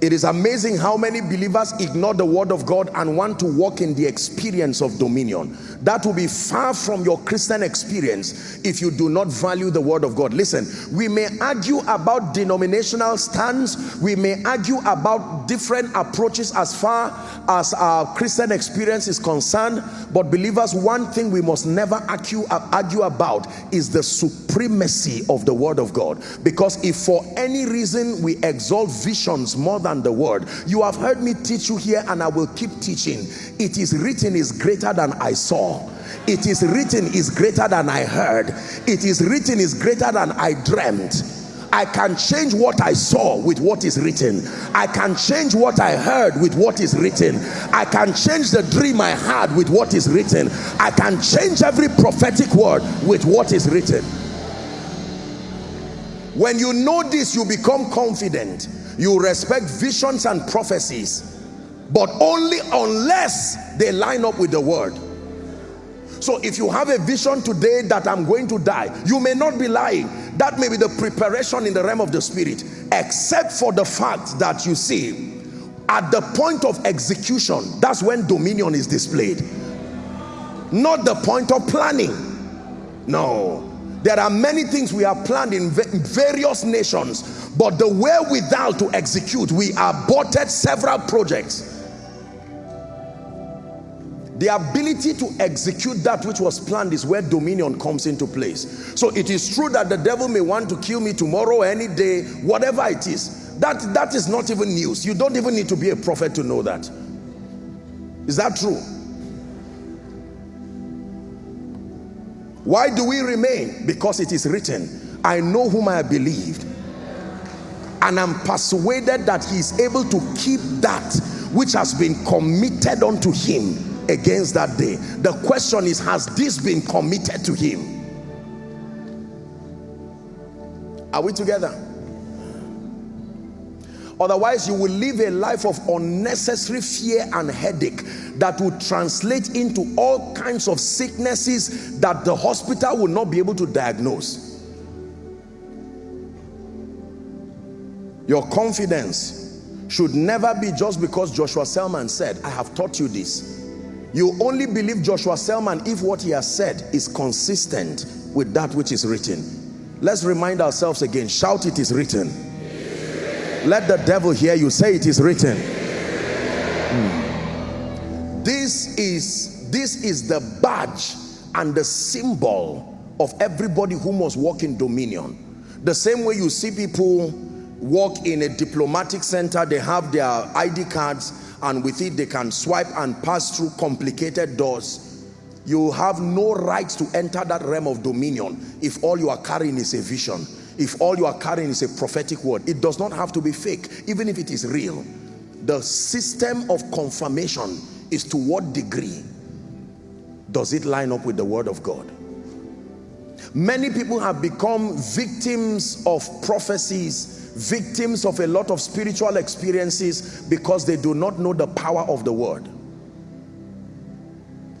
It is amazing how many believers ignore the word of God and want to walk in the experience of dominion. That will be far from your Christian experience if you do not value the word of God. Listen, we may argue about denominational stands, we may argue about different approaches as far as our Christian experience is concerned, but believers, one thing we must never argue, argue about is the supremacy of the word of God. Because if for any reason we exalt visions more than the word, you have heard me teach you here and I will keep teaching. It is written is greater than I saw it is written is greater than I heard. It is written is greater than I dreamt. I can change what I saw with what is written. I can change what I heard with what is written. I can change the dream I had with what is written. I can change every prophetic word with what is written. When you know this, you become confident. You respect visions and prophecies, but only unless they line up with the word. So if you have a vision today that I'm going to die, you may not be lying. That may be the preparation in the realm of the spirit, except for the fact that you see, at the point of execution, that's when dominion is displayed. Not the point of planning. No. There are many things we have planned in various nations, but the wherewithal to execute, we aborted several projects the ability to execute that which was planned is where dominion comes into place. So it is true that the devil may want to kill me tomorrow, any day, whatever it is. That, that is not even news. You don't even need to be a prophet to know that. Is that true? Why do we remain? Because it is written, I know whom I believed. And I'm persuaded that he is able to keep that which has been committed unto him against that day. The question is, has this been committed to him? Are we together? Otherwise, you will live a life of unnecessary fear and headache that will translate into all kinds of sicknesses that the hospital will not be able to diagnose. Your confidence should never be just because Joshua Selman said, I have taught you this. You only believe Joshua Selman if what he has said is consistent with that which is written. Let's remind ourselves again. Shout, it is written. Let the devil hear you. Say, it is written. Hmm. This is, this is the badge and the symbol of everybody who must walk in dominion. The same way you see people walk in a diplomatic center, they have their ID cards, and with it they can swipe and pass through complicated doors you have no right to enter that realm of dominion if all you are carrying is a vision if all you are carrying is a prophetic word it does not have to be fake. Even if it is real the system of confirmation is to what degree does it line up with the word of God? Many people have become victims of prophecies victims of a lot of spiritual experiences because they do not know the power of the word.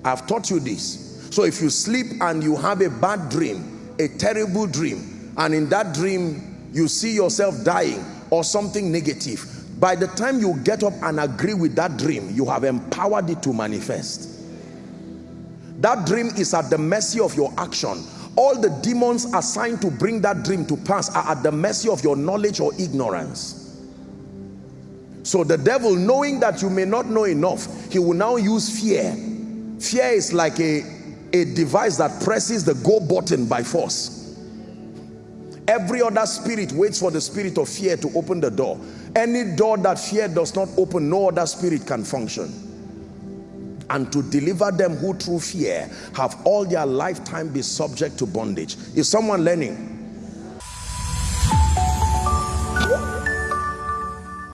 I've taught you this. So if you sleep and you have a bad dream a terrible dream and in that dream you see yourself dying or something negative. By the time you get up and agree with that dream you have empowered it to manifest. That dream is at the mercy of your action. All the demons assigned to bring that dream to pass are at the mercy of your knowledge or ignorance. So the devil knowing that you may not know enough he will now use fear. Fear is like a a device that presses the go button by force every other spirit waits for the spirit of fear to open the door any door that fear does not open no other spirit can function and to deliver them who through fear have all their lifetime be subject to bondage. Is someone learning?